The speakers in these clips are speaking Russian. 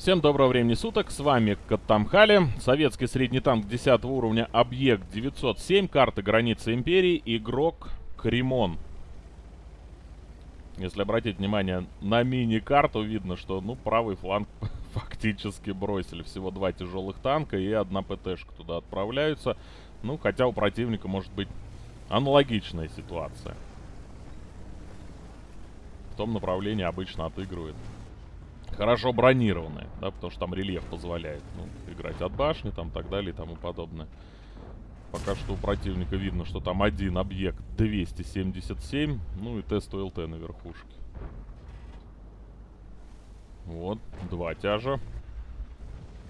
Всем доброго времени суток, с вами Катамхали, советский средний танк 10 уровня, объект 907, карта границы империи, игрок Кремон. Если обратить внимание на мини-карту, видно, что, ну, правый фланг фактически бросили. Всего два тяжелых танка и одна ПТшка туда отправляются. Ну, хотя у противника может быть аналогичная ситуация. В том направлении обычно отыгрывает хорошо бронированные, да, потому что там рельеф позволяет ну, играть от башни, там, так далее и тому подобное. Пока что у противника видно, что там один объект 277, ну и тест ЛТ на верхушке. Вот, два тяжа.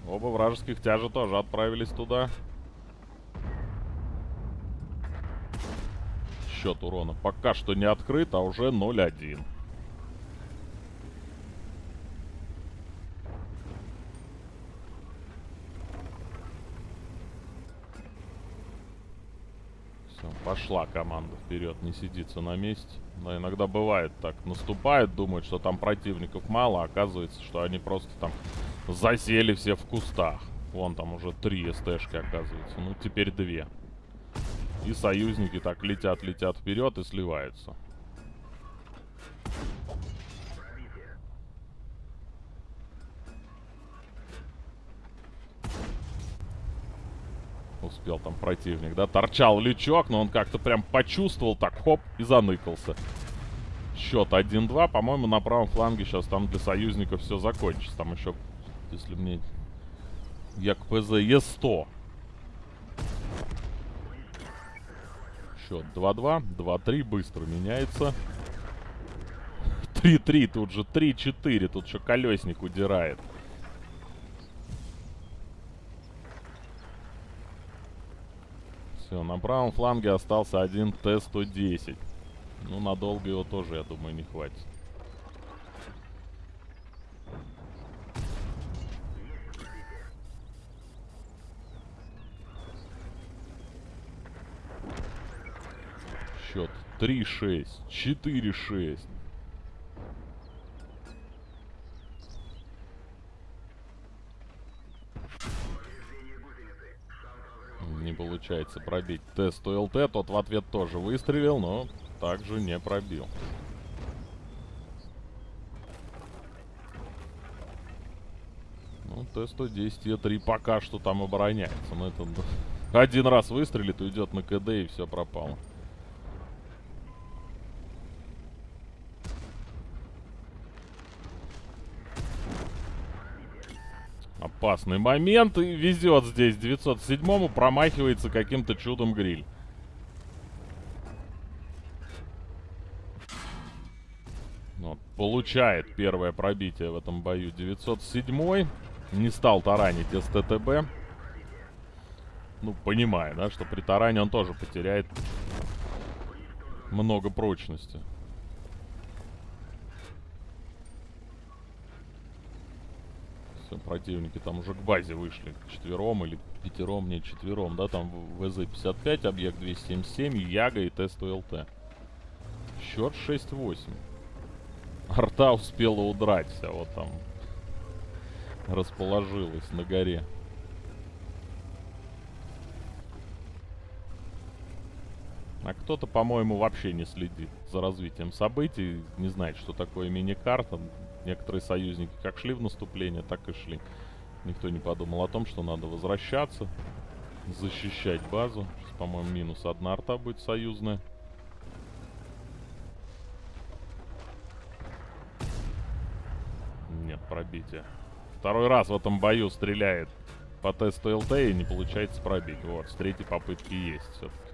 Оба вражеских тяжа тоже отправились туда. Счет урона пока что не открыт, а уже 0-1. Пошла команда вперед, не сидится на месте. Но иногда бывает так. Наступает, думает, что там противников мало, а оказывается, что они просто там засели все в кустах. Вон там уже три СТшки оказывается. Ну, теперь две. И союзники так летят, летят вперед и сливаются. Успел там противник, да? Торчал лючок, но он как-то прям почувствовал, так, хоп, и заныкался. Счет 1-2. По-моему, на правом фланге сейчас там для союзников все закончится. Там еще, если мне... Як ПЗ Е100. Счет 2-2. 2-3. Быстро меняется. 3-3. Тут же 3-4. Тут еще колесник удирает. Все, на правом фланге остался один Т-110. Ну, надолго его тоже, я думаю, не хватит. Счет 3-6, 4-6. Не получается пробить тест ЛТ. Тот в ответ тоже выстрелил, но также не пробил. Ну, Т-110 Е3 пока что там обороняется. Но это один раз выстрелит, уйдет на КД и все пропало. Опасный момент. И везет здесь 907-му. Промахивается каким-то чудом гриль. Вот, получает первое пробитие в этом бою 907-й. Не стал таранить СТТБ. Ну, понимая, да, что при таране он тоже потеряет много прочности. Все, противники там уже к базе вышли. Четвером или пятером, не четвером, да, там ВЗ-55, объект 277, Яга и Т-100ЛТ. Счет 6-8. Арта успела удрать, а вот там расположилась на горе. А кто-то, по-моему, вообще не следит за развитием событий, не знает, что такое мини-карта. Некоторые союзники как шли в наступление, так и шли. Никто не подумал о том, что надо возвращаться, защищать базу. Сейчас, по-моему, минус одна арта будет союзная. Нет, пробития. Второй раз в этом бою стреляет по тесту ЛТ и не получается пробить. Вот, с третьей попытки есть все-таки.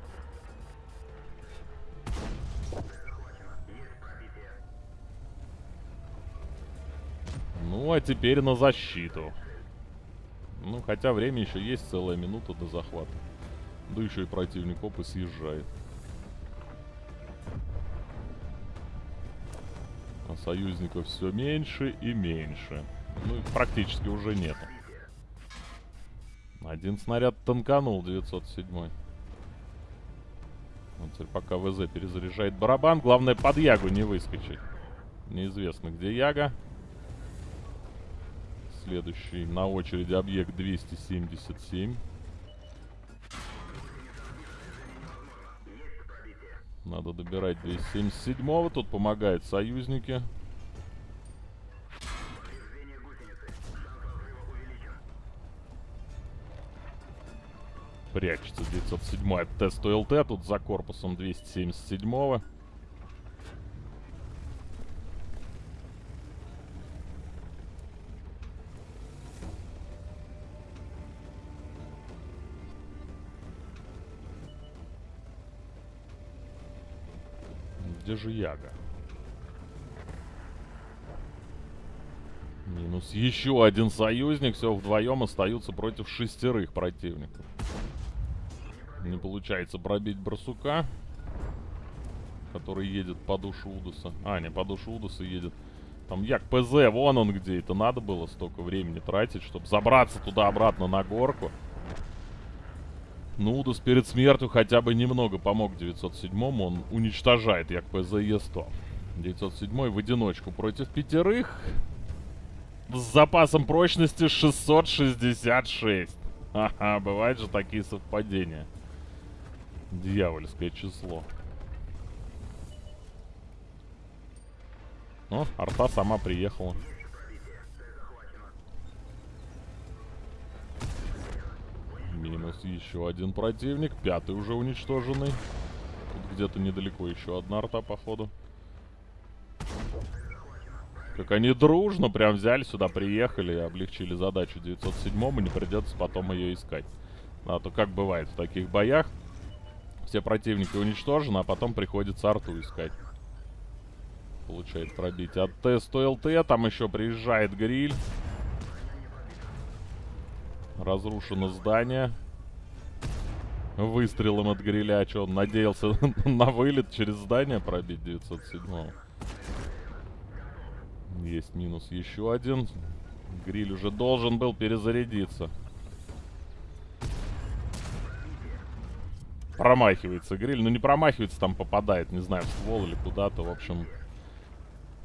А теперь на защиту. Ну, хотя время еще есть, целая минута до захвата. Да еще и противник опы съезжает. А союзников все меньше и меньше. Ну, практически уже нету. Один снаряд танканул, 907 -й. Вот теперь пока ВЗ перезаряжает барабан. Главное под Ягу не выскочить. Неизвестно, где Яга. Следующий на очереди объект 277. Надо добирать 277-го. Тут помогают союзники. Прячется 907 от тесту ЛТ. Тут за корпусом 277-го. Где же Яга? Минус еще один союзник. Все, вдвоем остаются против шестерых противников. Не получается пробить барсука. Который едет по душу Удуса. А, не, по душу Удуса едет. Там Як ПЗ, вон он где. Это надо было столько времени тратить, чтобы забраться туда-обратно на горку. Нудус перед смертью хотя бы немного помог 907-му. Он уничтожает як ПЗЕ-100. 907 в одиночку против пятерых. С запасом прочности 666. Ага, бывают же такие совпадения. Дьявольское число. О, арта сама приехала. Минус еще один противник. Пятый уже уничтоженный. Тут где-то недалеко еще одна арта, походу. Как они дружно прям взяли сюда, приехали и облегчили задачу 907 и не придется потом ее искать. А то как бывает в таких боях. Все противники уничтожены, а потом приходится арту искать. Получает пробить от Т-100 ЛТ. Там еще приезжает гриль. Разрушено здание. Выстрелом от гриля. Что, он надеялся на вылет через здание пробить 907 -го. Есть минус еще один. Гриль уже должен был перезарядиться. Промахивается гриль. Ну, не промахивается, там попадает, не знаю, в ствол или куда-то. В общем,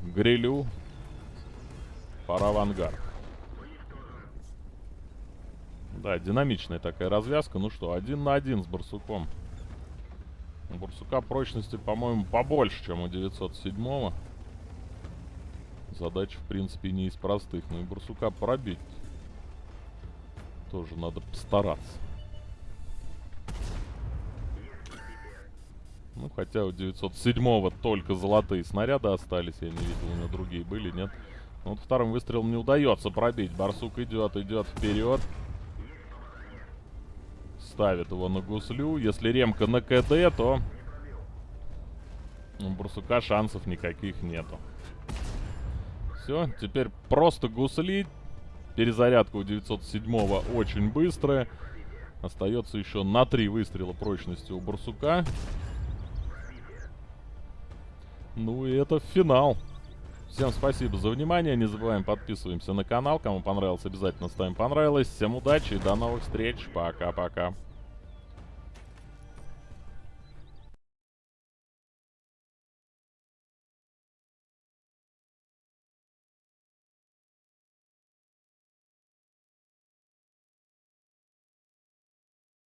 грилю пора в ангар. Да, динамичная такая развязка. Ну что, один на один с барсуком. У барсука прочности, по-моему, побольше, чем у 907-го. Задача, в принципе, не из простых. Но и барсука пробить тоже надо постараться. Ну, хотя у 907-го только золотые снаряды остались. Я не видел, у него другие были, нет? Ну, вот вторым выстрелом не удается пробить. Барсук идет, идет вперед. Ставит его на гуслю. Если ремка на КД, то у Барсука шансов никаких нету. Все, теперь просто гусли. Перезарядка у 907-го очень быстрая. Остается еще на три выстрела прочности у Барсука. Ну и это финал. Всем спасибо за внимание. Не забываем подписываемся на канал. Кому понравилось, обязательно ставим понравилось. Всем удачи и до новых встреч. Пока-пока.